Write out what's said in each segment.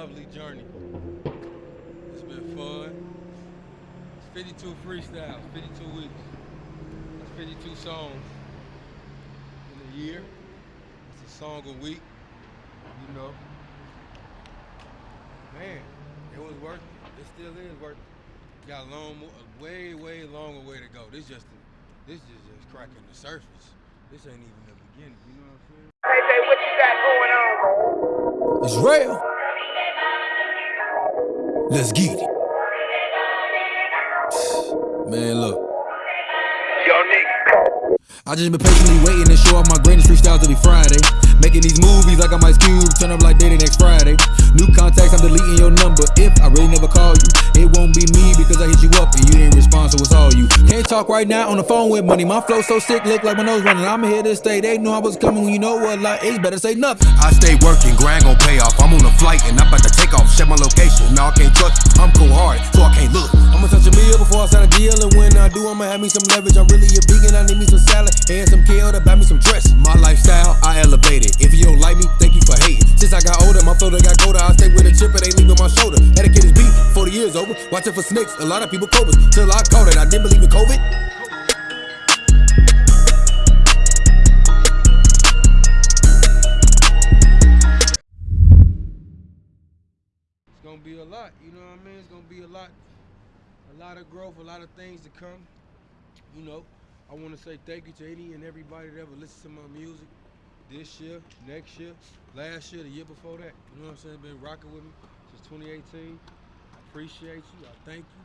lovely journey. It's been fun. It's 52 freestyles, 52 weeks. That's 52 songs in a year. It's a song a week, you know. Man, it was worth it. It still is worth it. Got a long, a way, way longer way to go. This just, this is just cracking the surface. This ain't even the beginning. You know what I'm saying? Hey, Jay, what you got going on? It's real. Let's get it. Man, look. Yo, nigga. I just been patiently waiting to show off my greatest freestyles every Friday. Making these movies like I'm Ice Cube, turn up like Diddy next Friday. New contacts, I'm deleting your number. If I really never call you, it won't be me because I hit you up and you didn't respond, so it's all you. Can't talk right now on the phone with money. My flow so sick, look like my nose running. I'm here to stay. They knew I was coming when you know what like it's better say nothing. I stay working, grind gon' pay off. I'm on a flight and I'm about to take off. Check my location. No, I can't trust. you. I'm cold hard, so I can't look. I'ma touch a meal before I sign a deal, and when I do, I'ma have me some leverage. I'm really a vegan, I need me some salad and some kale to buy me some dress. My lifestyle, I elevated. If you don't like me, thank you for hating. Since I got older, my filter got colder. I stay with a chip, it ain't leaving my shoulder. Etiquette is beef, 40 years over. Watching for snakes, a lot of people cobras. Till I caught it, I didn't believe in COVID. Be a lot, you know what I mean? It's gonna be a lot, a lot of growth, a lot of things to come. You know, I want to say thank you to any and everybody that ever listened to my music this year, next year, last year, the year before that. You know what I'm saying? Been rocking with me since 2018. I appreciate you. I thank you.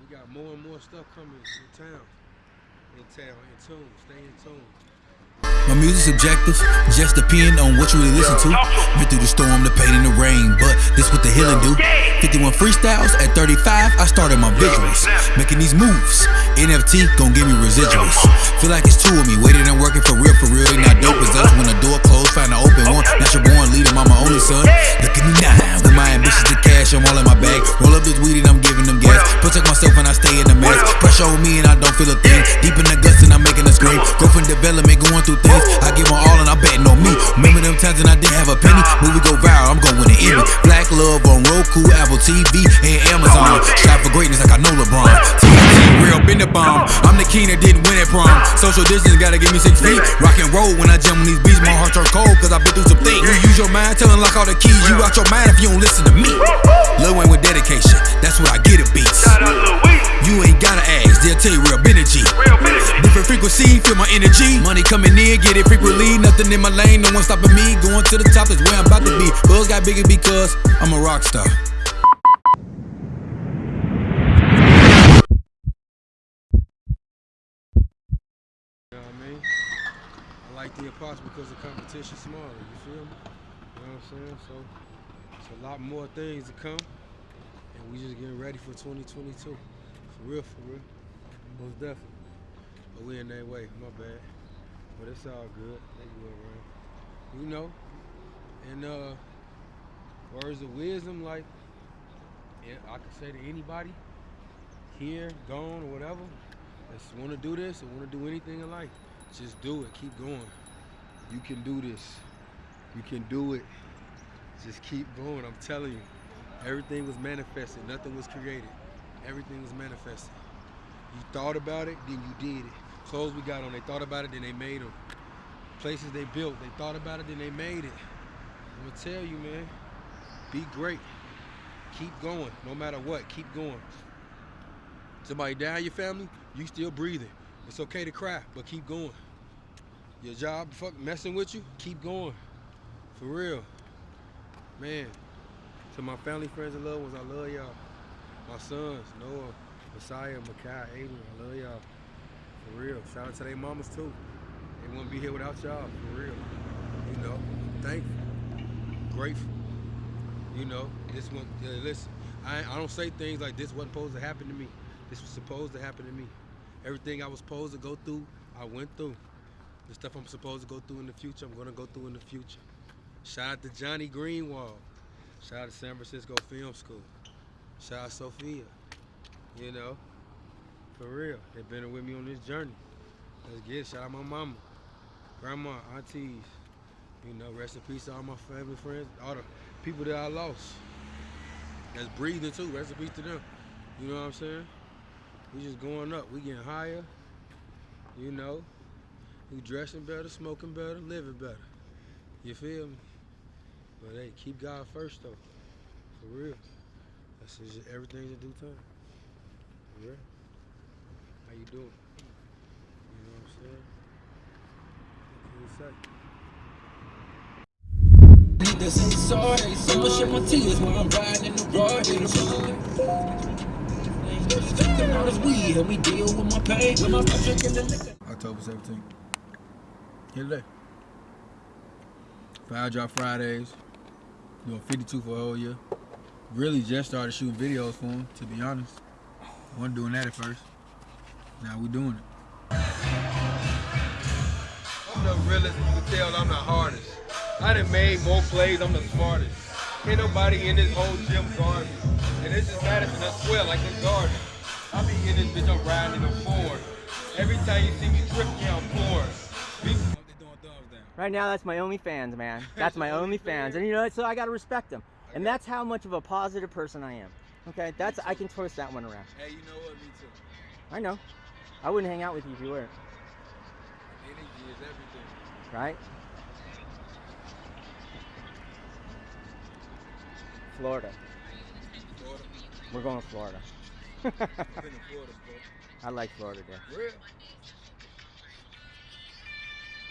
We got more and more stuff coming in town. In town, in tune. Stay in tune. Music's subjective, just depend on what you really listen to. Been through the storm, the pain, and the rain, but this what the healing do. 51 freestyles at 35, I started my visuals. Making these moves, NFT gon' give me residuals. Feel like it's two of me, waiting and working for real, for real. They not dope as us. When the door closed, find an open one. Natural born leader, I'm my only son. Look at me now, with my ambitions to cash, I'm all in my bag. Roll up this weed and I'm giving them gas. Protect myself and I stay in the mask. Pressure on me and I don't feel a thing. Development, going through things. I give my all and I'm betting on me. Remember them times when I didn't have a penny? Movie go viral, I'm going to Emmy. Black love on Roku, Apple TV, and Amazon. Strive for greatness like I know LeBron. TNT, real been the bomb. I'm the king that didn't win at prom. Social distance gotta give me six feet. Rock and roll when I jump on these beats. My heart turn cold cause I've been through some things. You use your mind to unlock all the keys. You out your mind if you don't listen to me. Lil Wayne with dedication, that's what I get it beats. Energy. Money coming in, get it frequently. Nothing in my lane, no one stopping me. Going to the top is where I'm about to be. Buzz got bigger because I'm a rock star. You know I mean? I like the apostle because the competition's smaller, you feel me? You know what I'm saying? So it's a lot more things to come. And we just getting ready for 2022. For real, for real. Most definitely. We in that way, my bad. But it's all good. They around. You know. And uh words of wisdom, like I could say to anybody, here, gone, or whatever, that's want to do this or want to do anything in life, just do it. Keep going. You can do this. You can do it. Just keep going. I'm telling you. Everything was manifested. Nothing was created. Everything was manifested. You thought about it, then you did it. Clothes we got on, they thought about it, then they made them. Places they built, they thought about it, then they made it. I'm gonna tell you, man. Be great. Keep going, no matter what. Keep going. Somebody die in your family, you still breathing. It's okay to cry, but keep going. Your job fuck messing with you, keep going. For real. Man. To my family, friends, and loved ones, I love y'all. My sons, Noah, Messiah, Makai, Aiden, I love y'all. For real. Shout out to their mamas too. They wouldn't be here without y'all, for real. You know, thankful, grateful. You know, this one, uh, listen, I, I don't say things like this wasn't supposed to happen to me. This was supposed to happen to me. Everything I was supposed to go through, I went through. The stuff I'm supposed to go through in the future, I'm gonna go through in the future. Shout out to Johnny Greenwald. Shout out to San Francisco Film School. Shout out to Sophia. You know, for real. They've been with me on this journey. Let's get it. Shout out my mama, grandma, aunties. You know, rest in peace to all my family, friends, all the people that I lost. that's breathing too. Recipes to them. You know what I'm saying? We just going up. We getting higher. You know, we dressing better, smoking better, living better. You feel me? But hey, keep God first though. For real. That's just everything's in due time. For real. How you doing? You know what I'm saying? What can you say? Need to say sorry. Someone shed my tears while I'm riding in the road. Drinking all this weed, help me deal with my pain. With my drinking the liquor. October 17th. Here today. Five drop Fridays. Doing 52 for a whole year. Really just started shooting videos for him, to be honest. Wasn't doing that at first. Now we doing it. I'm the realest. You can tell I'm the hardest. I done made more plays. I'm the smartest. Ain't nobody in this whole gym guard me. And this is Madison. I swear, like the garden. I be in this bitch. I'm riding in a Ford. Every time you see me trip, yeah, I'm pouring. Be- Right now, that's my OnlyFans, man. That's my OnlyFans, and you know, it, so I gotta respect them, and that's how much of a positive person I am. Okay, that's I can twist that one around. Hey, you know what? Me too. I know. I wouldn't hang out with you if you weren't, Energy is everything. right? Florida. Florida. We're going to Florida. I've been to Florida. I like Florida, dude. Real.